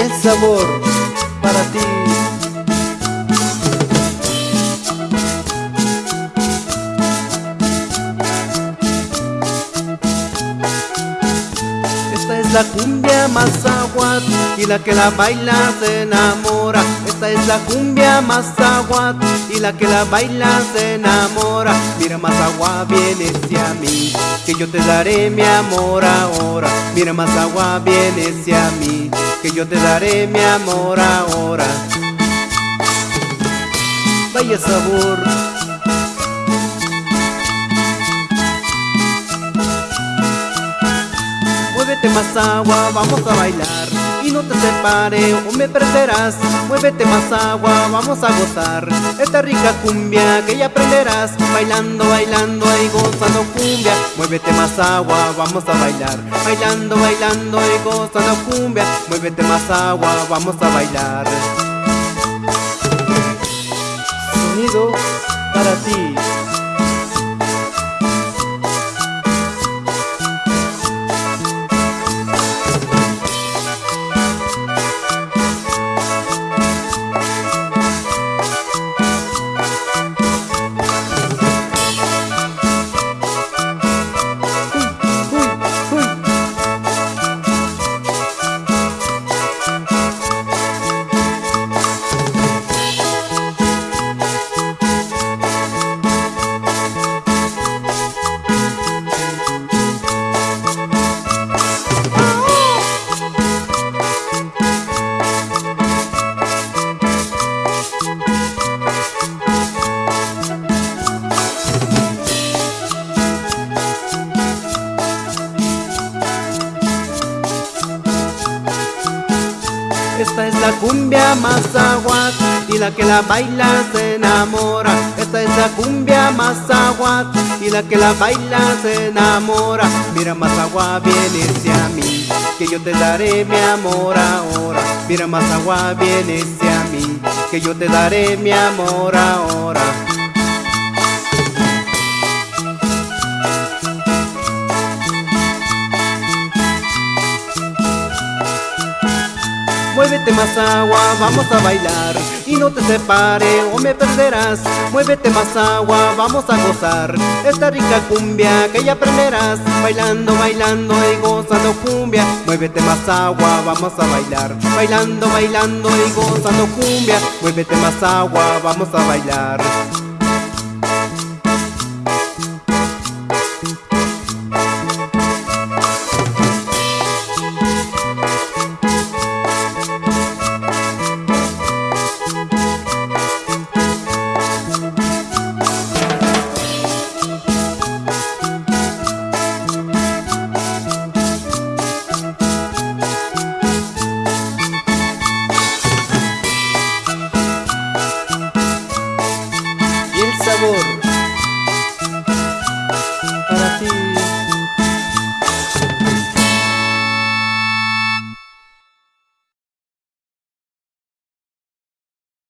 el sabor para ti. Esta es la cumbia más agua y la que la baila se enamora. Esta es la cumbia agua y la que la baila se enamora. Mira más agua viene hacia mí, que yo te daré mi amor ahora. Mira más agua viene hacia mí, que yo te daré mi amor ahora. Vaya sabor. Muévete más agua, vamos a bailar no te separes o me perderás. Muévete más agua, vamos a gozar esta rica cumbia que ya aprenderás. Bailando, bailando y gozando cumbia. Muévete más agua, vamos a bailar. Bailando, bailando y gozando cumbia. Muévete más agua, vamos a bailar. Sonido para ti. Esta es la cumbia más agua y la que la baila se enamora. Esta es la cumbia más agua y la que la baila se enamora. Mira más agua viene hacia mí, que yo te daré mi amor ahora. Mira más agua viene hacia mí, que yo te daré mi amor ahora. Más agua, vamos a bailar y no te separes o me perderás. Muévete más agua, vamos a gozar esta rica cumbia que ya aprenderás. Bailando, bailando y gozando cumbia. Muévete más agua, vamos a bailar. Bailando, bailando y gozando cumbia. Muévete más agua, vamos a bailar. sabor.